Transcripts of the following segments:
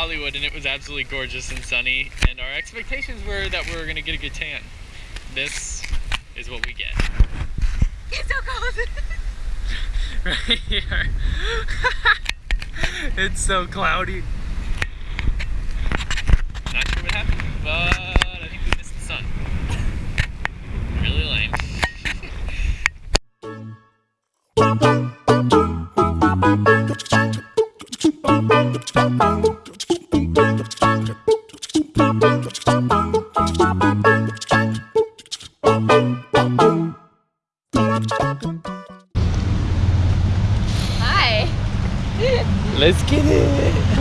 Hollywood and it was absolutely gorgeous and sunny and our expectations were that we were gonna get a good tan. This is what we get. It's so cold. right here. it's so cloudy. Not sure what happened, but I think we missed the sun. Really lame. Let's get it.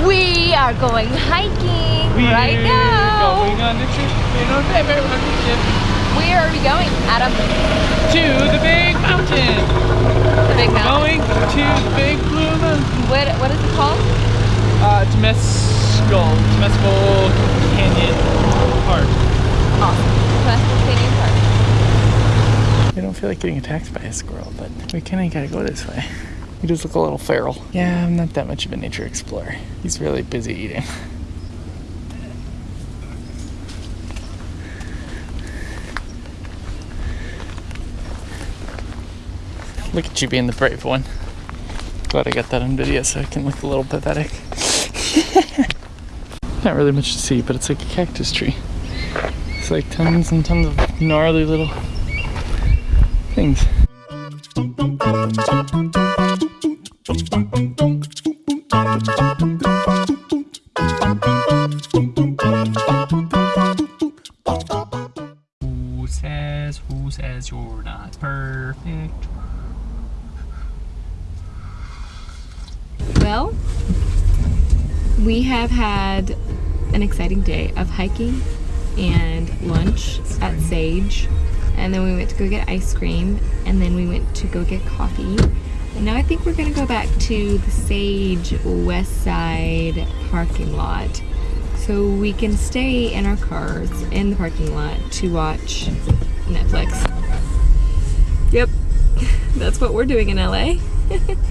We are going hiking We're right now. going on a trip in November. Where are we going, Adam? To the big mountain. The big mountain. Going to the big blue mountain. What what is it called? Uh, Temescal, Temescal Canyon Park. Awesome. West Canyon Park. I don't feel like getting attacked by a squirrel, but we kind of gotta go this way. He does look a little feral. Yeah, I'm not that much of a nature explorer. He's really busy eating. Look at you being the brave one. Glad I got that on video so I can look a little pathetic. Not really much to see, but it's like a cactus tree. It's like tons and tons of gnarly little things. Who says, who says you're not perfect? Well, we have had an exciting day of hiking and lunch at Sage. And then we went to go get ice cream. And then we went to go get coffee. And now I think we're gonna go back to the Sage West Side parking lot. So we can stay in our cars in the parking lot to watch Netflix. Yep, that's what we're doing in LA.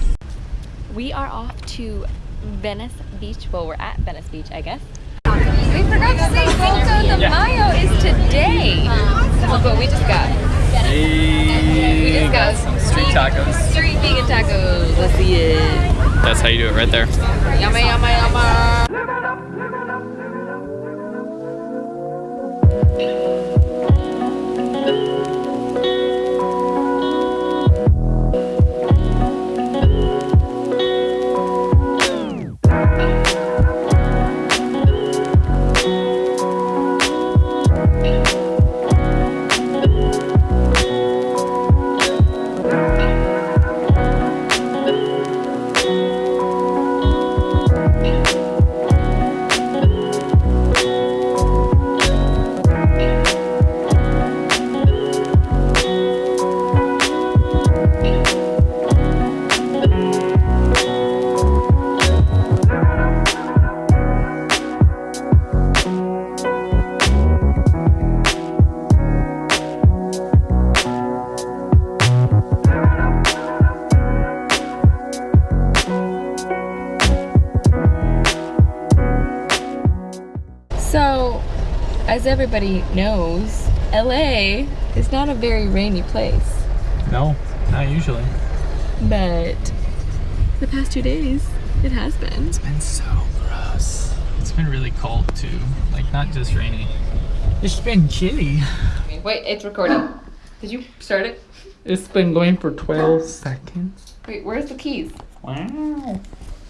we are off to Venice Beach. Well, we're at Venice Beach, I guess. We forgot to say Cinco de Mayo is today. Look what we just got. We just got street tacos. Vegan tacos. Let's see it. That's how you do it right there. Yummy, yummy, yummy. As everybody knows, LA is not a very rainy place. No, not usually. But the past two days, it has been. It's been so gross. It's been really cold too. Like not just rainy. It's been chilly. Wait, it's recording. Did you start it? It's been going for 12 seconds. Wait, where's the keys? Wow.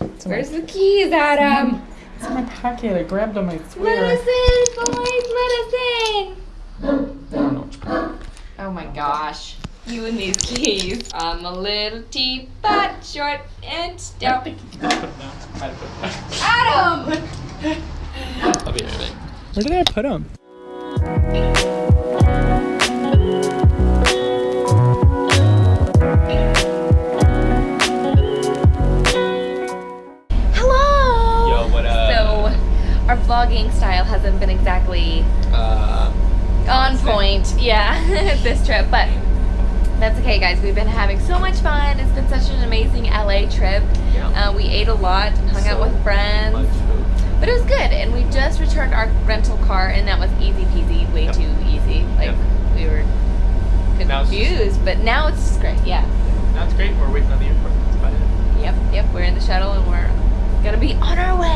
It's in, my, Where's the keys, Adam? It's in my pocket. I grabbed on my Let Medicine, boys, let us in. I don't know which part. Oh my gosh. You and these keys. I'm a little teapot, short and stout. Put it down. I put it down. Adam! I'll be right back. Where did I put them? Vlogging style hasn't been exactly Uh, on point, yeah, this trip, but that's okay, guys. We've been having so much fun. It's been such an amazing LA trip. Uh, we ate a lot and hung out with friends. But it was good, and we just returned our rental car, and that was easy peasy, way Yep. too easy. Like Yep. we were Now it's just- but now it's just great. Yeah. Now it's great. We're waiting on the airport. That's about it. Yep. Yep. We're in the shuttle, and we're gonna be on our way.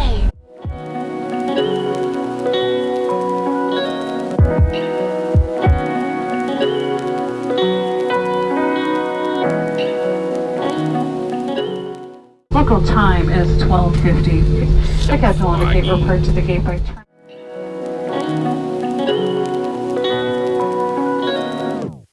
Local time is 12:50. The guys will indicate we're to the gate by turn.